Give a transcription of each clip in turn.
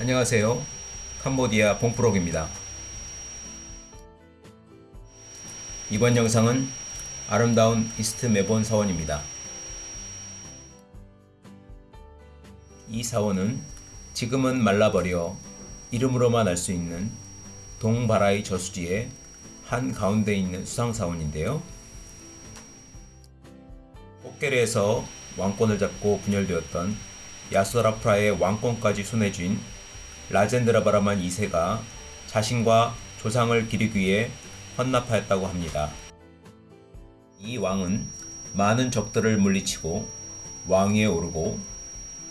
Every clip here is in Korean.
안녕하세요. 캄보디아 봉프록입니다. 이번 영상은 아름다운 이스트 메본 사원입니다. 이 사원은 지금은 말라버려 이름으로만 알 수 있는 동바라이 저수지의 한 가운데 있는 수상사원인데요. 꽃게리에서 왕권을 잡고 분열되었던 야수라프라의 왕권까지 손에 쥔 라젠드라바라만 2세가 자신과 조상을 기리기 위해 헌납하였다고 합니다. 이 왕은 많은 적들을 물리치고 왕위에 오르고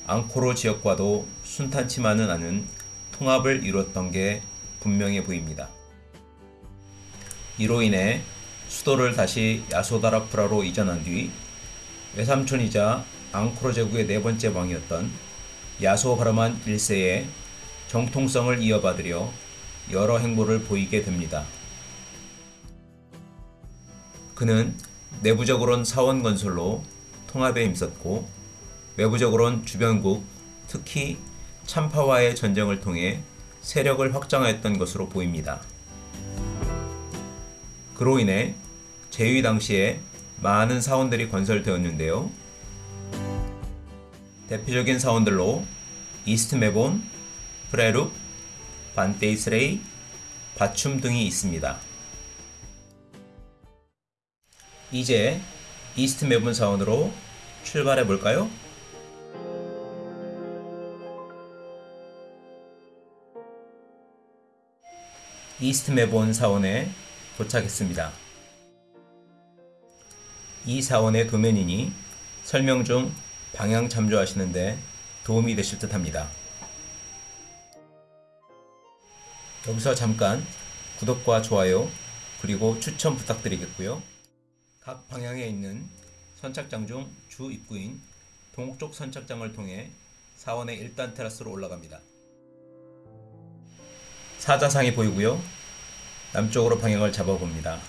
앙코르 지역과도 순탄치만은 않은 통합을 이루었던 게 분명해 보입니다. 이로 인해 수도를 다시 야소다라프라로 이전한 뒤 외삼촌이자 앙코르 제국의 네 번째 왕이었던 야소바르만 1세의 정통성을 이어받으려 여러 행보를 보이게 됩니다. 그는 내부적으론 사원 건설로 통합에 힘썼고 외부적으론 주변국, 특히 참파와의 전쟁을 통해 세력을 확장하였던 것으로 보입니다. 그로 인해 재위 당시에 많은 사원들이 건설되었는데요. 대표적인 사원들로 이스트 메본, 프레룩, 반테이스레이, 바춤 등이 있습니다. 이제 이스트 메본 사원으로 출발해 볼까요? 이스트 메본 사원에 도착했습니다. 이 사원의 도면이니 설명 중 방향 참조하시는데 도움이 되실 듯 합니다. 여기서 잠깐 구독과 좋아요 그리고 추천 부탁드리겠고요. 각 방향에 있는 선착장 중 주 입구인 동쪽 선착장을 통해 사원의 1단 테라스로 올라갑니다. 사자상이 보이고요. 남쪽으로 방향을 잡아봅니다.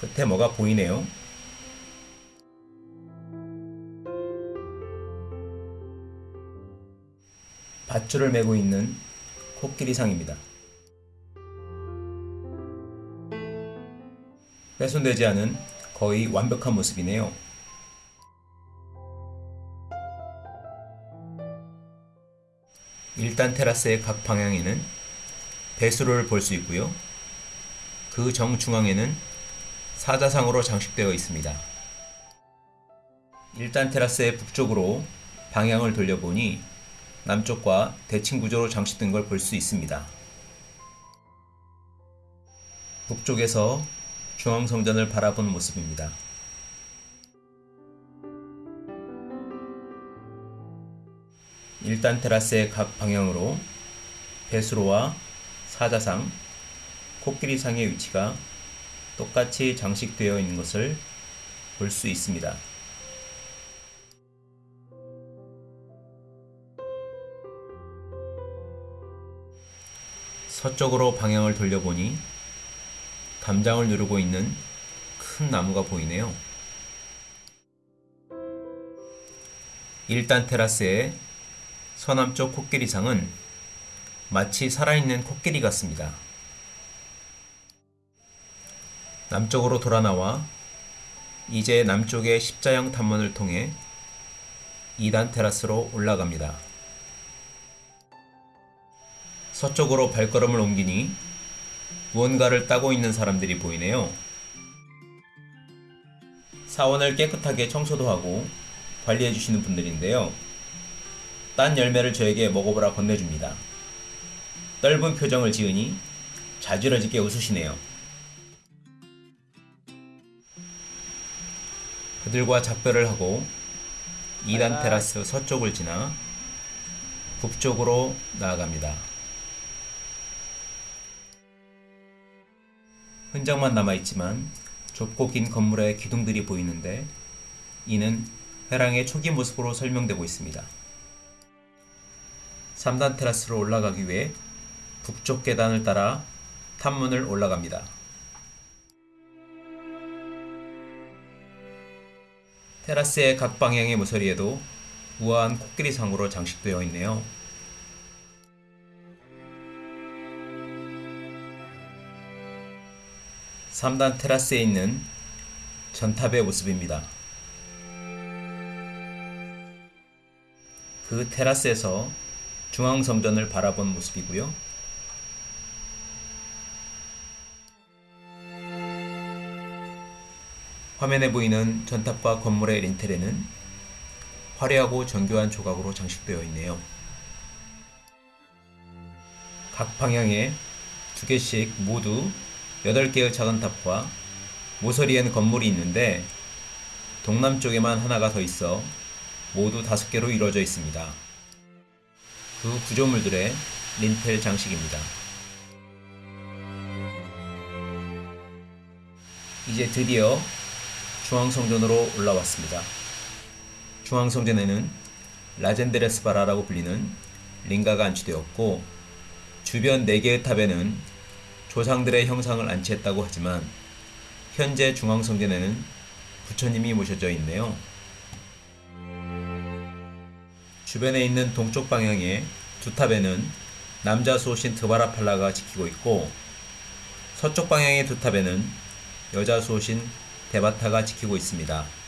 끝에 뭐가 보이네요. 밧줄을 메고 있는 코끼리상입니다. 훼손되지 않은 거의 완벽한 모습이네요. 일단 테라스의 각 방향에는 배수로를 볼 수 있고요. 그 정중앙에는 사자상으로 장식되어 있습니다. 일단 테라스의 북쪽으로 방향을 돌려보니 남쪽과 대칭 구조로 장식된 걸 볼 수 있습니다. 북쪽에서 중앙성전을 바라보는 모습입니다. 일단 테라스의 각 방향으로 배수로와 사자상, 코끼리상의 위치가 똑같이 장식되어 있는 것을 볼 수 있습니다. 서쪽으로 방향을 돌려보니 담장을 누르고 있는 큰 나무가 보이네요. 1단 테라스의 서남쪽 코끼리상은 마치 살아있는 코끼리 같습니다. 남쪽으로 돌아 나와 이제 남쪽의 십자형 탐문을 통해 2단 테라스로 올라갑니다. 서쪽으로 발걸음을 옮기니 무언가를 따고 있는 사람들이 보이네요. 사원을 깨끗하게 청소도 하고 관리해 주시는 분들인데요. 딴 열매를 저에게 먹어보라 건네줍니다. 떫은 표정을 지으니 자지러지게 웃으시네요. 그들과 작별을 하고 2단 테라스 서쪽을 지나 북쪽으로 나아갑니다. 흔적만 남아있지만 좁고 긴 건물의 기둥들이 보이는데 이는 회랑의 초기 모습으로 설명되고 있습니다. 3단 테라스로 올라가기 위해 북쪽 계단을 따라 탑문을 올라갑니다. 테라스의 각 방향의 모서리에도 우아한 코끼리 상으로 장식되어 있네요. 3단 테라스에 있는 전탑의 모습입니다. 그 테라스에서 중앙성전을 바라본 모습이고요. 화면에 보이는 전탑과 건물의 린텔에는 화려하고 정교한 조각으로 장식되어 있네요. 각 방향에 두 개씩 모두 8개의 작은 탑과 모서리엔 건물이 있는데 동남쪽에만 하나가 더 있어 모두 5개로 이루어져 있습니다. 그 구조물들의 린텔 장식입니다. 이제 드디어 중앙성전으로 올라왔습니다. 중앙성전에는 라젠드레스바라라고 불리는 링가가 안치되었고 주변 4개의 탑에는 조상들의 형상을 안치했다고 하지만 현재 중앙성전에는 부처님이 모셔져 있네요. 주변에 있는 동쪽 방향의 두 탑에는 남자 수호신 드바라팔라가 지키고 있고 서쪽 방향의 두 탑에는 여자 수호신 데바타가 지키고 있습니다.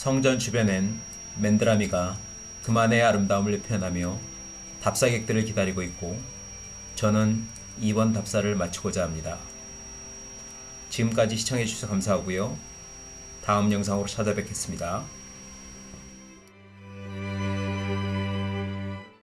성전 주변엔 맨드라미가 그만의 아름다움을 표현하며 답사객들을 기다리고 있고 저는 이번 답사를 마치고자 합니다. 지금까지 시청해주셔서 감사하고요. 다음 영상으로 찾아뵙겠습니다.